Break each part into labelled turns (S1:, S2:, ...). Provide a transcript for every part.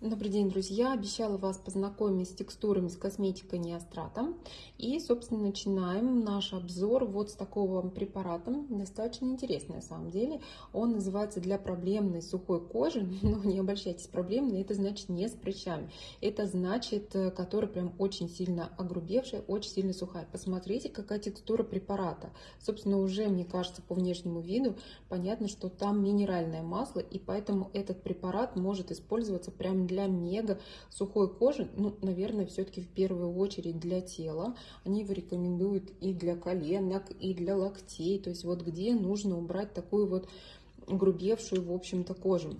S1: Добрый день, друзья! Обещала вас познакомить с текстурами с косметикой Неостратом. И, собственно, начинаем наш обзор вот с такого препарата. Достаточно интересный, на самом деле. Он называется для проблемной сухой кожи. Но не обольщайтесь, проблемной, это значит не с прыщами. Это значит, э, которая прям очень сильно огрубевшая, очень сильно сухая. Посмотрите, какая текстура препарата. Собственно, уже, мне кажется, по внешнему виду понятно, что там минеральное масло. И поэтому этот препарат может использоваться прямо для мега сухой кожи, ну, наверное, все-таки в первую очередь для тела. Они его рекомендуют и для коленок, и для локтей, то есть вот где нужно убрать такую вот грубевшую, в общем-то, кожу.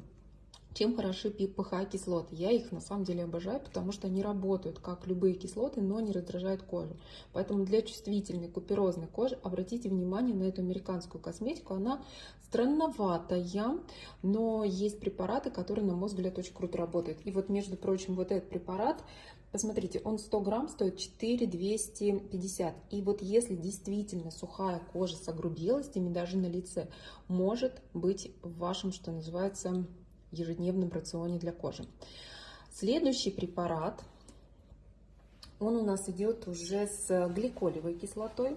S1: Чем хороши ПХ-кислоты? Я их на самом деле обожаю, потому что они работают как любые кислоты, но не раздражают кожу. Поэтому для чувствительной куперозной кожи обратите внимание на эту американскую косметику. Она странноватая, но есть препараты, которые, на мой взгляд, очень круто работают. И вот, между прочим, вот этот препарат, посмотрите, он 100 грамм стоит 4 250. И вот если действительно сухая кожа с огрубелостями даже на лице, может быть в вашем, что называется, ежедневном рационе для кожи. Следующий препарат, он у нас идет уже с гликолевой кислотой.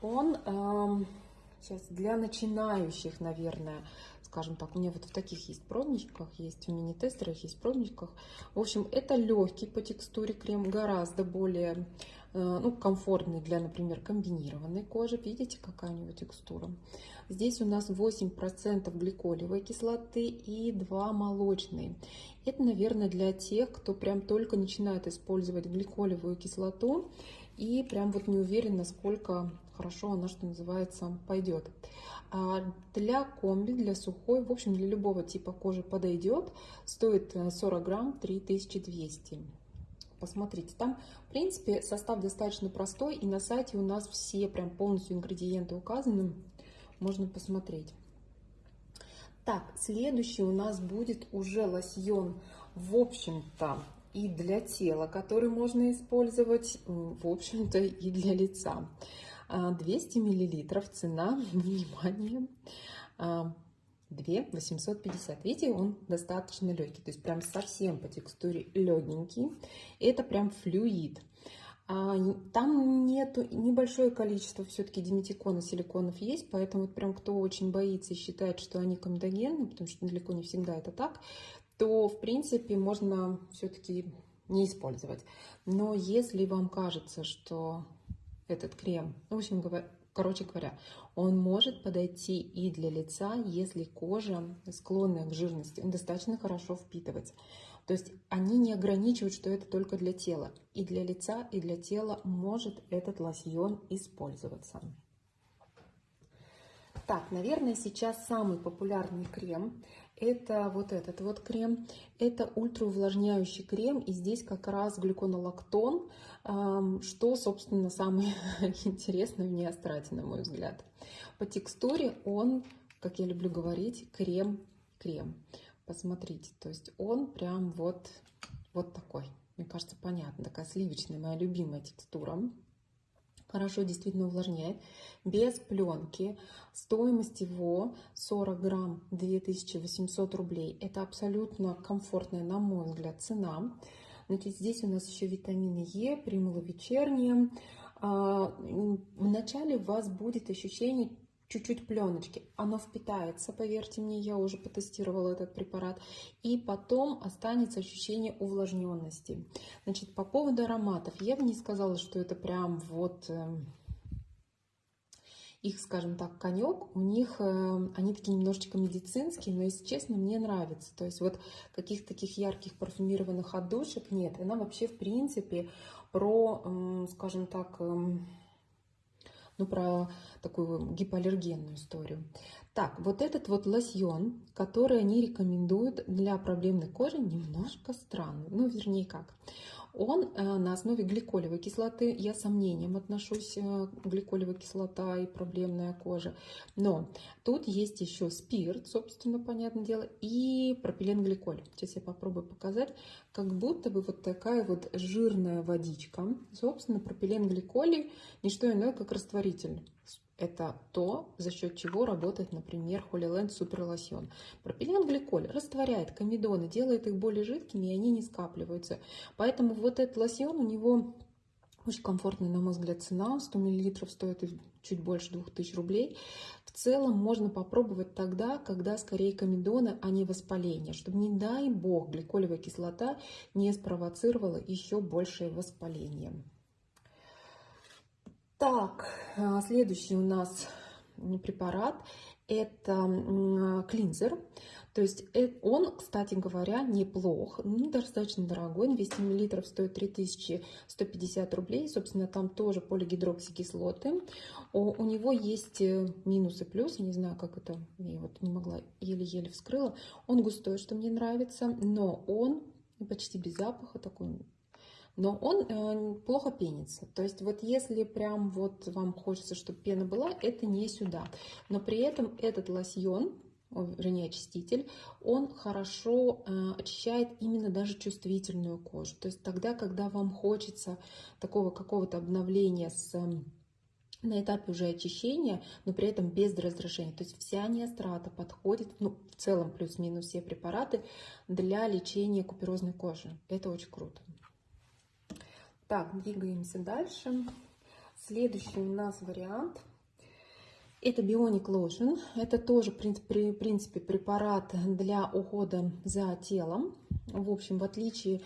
S1: Он э, сейчас для начинающих, наверное, скажем так, у меня вот в таких есть пробничках, есть в мини-тестерах, есть пробничках. В общем, это легкий по текстуре крем, гораздо более ну, комфортный для, например, комбинированной кожи. Видите, какая у него текстура? Здесь у нас 8% гликолевой кислоты и 2 молочной. Это, наверное, для тех, кто прям только начинает использовать гликолевую кислоту и прям вот не уверен, насколько хорошо она, что называется, пойдет. А для комби, для сухой, в общем, для любого типа кожи подойдет. Стоит 40 э, грамм 3200 посмотрите. Там, в принципе, состав достаточно простой, и на сайте у нас все прям полностью ингредиенты указаны. Можно посмотреть. Так, следующий у нас будет уже лосьон, в общем-то, и для тела, который можно использовать, в общем-то, и для лица. 200 а, миллилитров, цена, внимание, а, 2 850. Видите, он достаточно легкий, то есть прям совсем по текстуре легенький. Это прям флюид. А, там нету небольшое количество все-таки диметикона, силиконов есть, поэтому вот прям кто очень боится и считает, что они комедогенны, потому что далеко не всегда это так, то в принципе можно все-таки не использовать. Но если вам кажется, что этот крем, в общем Короче говоря, он может подойти и для лица, если кожа склонная к жирности, он достаточно хорошо впитывается. То есть они не ограничивают, что это только для тела. И для лица, и для тела может этот лосьон использоваться. Так, наверное, сейчас самый популярный крем это вот этот вот крем. Это ультраувлажняющий крем, и здесь как раз глюконолактон, что, собственно, самое интересное в неострате, на мой взгляд. По текстуре он, как я люблю говорить, крем-крем. Посмотрите, то есть он прям вот, вот такой. Мне кажется, понятно, такая сливочная, моя любимая текстура хорошо действительно увлажняет, без пленки. Стоимость его 40 грамм 2800 рублей. Это абсолютно комфортная, на мой взгляд, цена. Значит, здесь у нас еще витамины Е, примула вечерние. А, вначале у вас будет ощущение чуть-чуть пленочки. Оно впитается, поверьте мне, я уже потестировала этот препарат. И потом останется ощущение увлажненности. Значит, по поводу ароматов. Я бы не сказала, что это прям вот эм, их, скажем так, конек, у них, э, они такие немножечко медицинские, но, если честно, мне нравится. То есть вот каких-то таких ярких парфюмированных отдушек нет. Она вообще, в принципе, про, скажем так, эм, ну, про такую гипоаллергенную историю. Так, вот этот вот лосьон, который они рекомендуют для проблемной кожи, немножко странный. Ну, вернее, как. Он э, на основе гликолевой кислоты. Я сомнением отношусь э, гликолевая кислота и проблемная кожа. Но тут есть еще спирт, собственно, понятное дело, и пропиленгликоль. Сейчас я попробую показать. Как будто бы вот такая вот жирная водичка. Собственно, пропиленгликоль не что иное, как растворитель Это то, за счет чего работает, например, Holy Супер Лосьон. Пропиленгликоль растворяет комедоны, делает их более жидкими, и они не скапливаются. Поэтому вот этот лосьон, у него очень комфортная, на мой взгляд, цена. 100 мл стоит чуть больше 2000 рублей. В целом можно попробовать тогда, когда скорее комедоны, а не воспаление. Чтобы, не дай бог, гликолевая кислота не спровоцировала еще большее воспаление. Так, а, следующий у нас препарат это клинзер. То есть э, он, кстати говоря, неплох, ну, достаточно дорогой, 200 мл стоит 3150 рублей, собственно, там тоже полигидроксикислоты. У, у него есть э, минусы и плюсы, не знаю, как это, я вот не могла, еле-еле вскрыла. Он густой, что мне нравится, но он почти без запаха, такой но он э, плохо пенится. То есть вот если прям вот вам хочется, чтобы пена была, это не сюда. Но при этом этот лосьон, вернее очиститель, он хорошо э, очищает именно даже чувствительную кожу. То есть тогда, когда вам хочется такого какого-то обновления с на этапе уже очищения, но при этом без раздражения. То есть вся неострата подходит, ну, в целом плюс-минус все препараты для лечения куперозной кожи. Это очень круто. Так, двигаемся дальше. Следующий у нас вариант – это Bionic Lotion. Это тоже, в принципе, препарат для ухода за телом. В общем, в отличие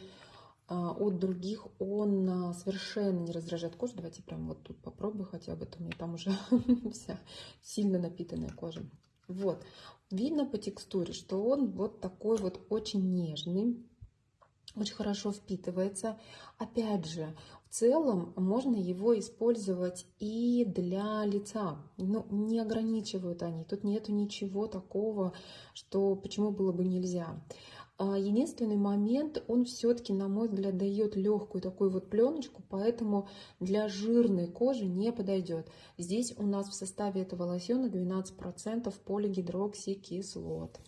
S1: а, от других, он а, совершенно не раздражает кожу. Давайте прям вот тут попробую хотя бы, то у меня там уже вся сильно напитанная кожа. Вот, видно по текстуре, что он вот такой вот очень нежный, очень хорошо впитывается. Опять же, в целом можно его использовать и для лица. Ну, не ограничивают они. Тут нету ничего такого, что почему было бы нельзя. А, единственный момент, он все-таки, на мой взгляд, дает легкую такую вот пленочку, поэтому для жирной кожи не подойдет. Здесь у нас в составе этого лосьона 12% полигидроксикислот.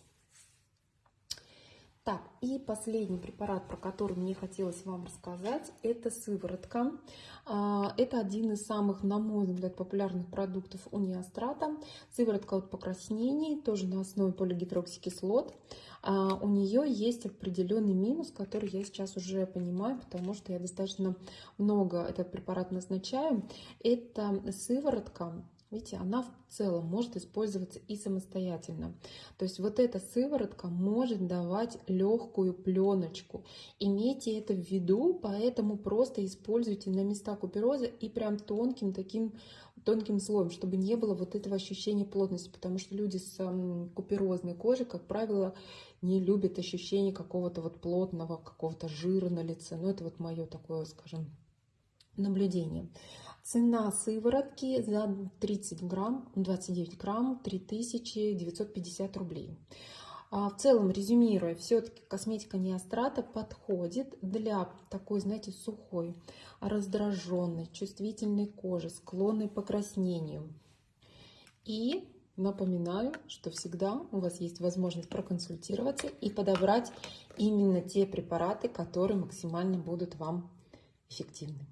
S1: Так, и последний препарат, про который мне хотелось вам рассказать, это сыворотка. А, это один из самых, на мой взгляд, популярных продуктов у неострата. Сыворотка от покраснений, тоже на основе полигидроксикислот. А, у нее есть определенный минус, который я сейчас уже понимаю, потому что я достаточно много этот препарат назначаю. Это сыворотка Видите, она в целом может использоваться и самостоятельно. То есть вот эта сыворотка может давать легкую пленочку. Имейте это в виду, поэтому просто используйте на места купероза и прям тонким таким тонким слоем, чтобы не было вот этого ощущения плотности, потому что люди с куперозной кожей, как правило, не любят ощущение какого-то вот плотного, какого-то жира на лице. Ну, это вот мое такое, скажем, наблюдение. Цена сыворотки за 30 грамм, 29 грамм, 3950 рублей. А в целом, резюмируя, все-таки косметика неострата подходит для такой, знаете, сухой, раздраженной, чувствительной кожи, склонной к покраснению. И напоминаю, что всегда у вас есть возможность проконсультироваться и подобрать именно те препараты, которые максимально будут вам эффективны.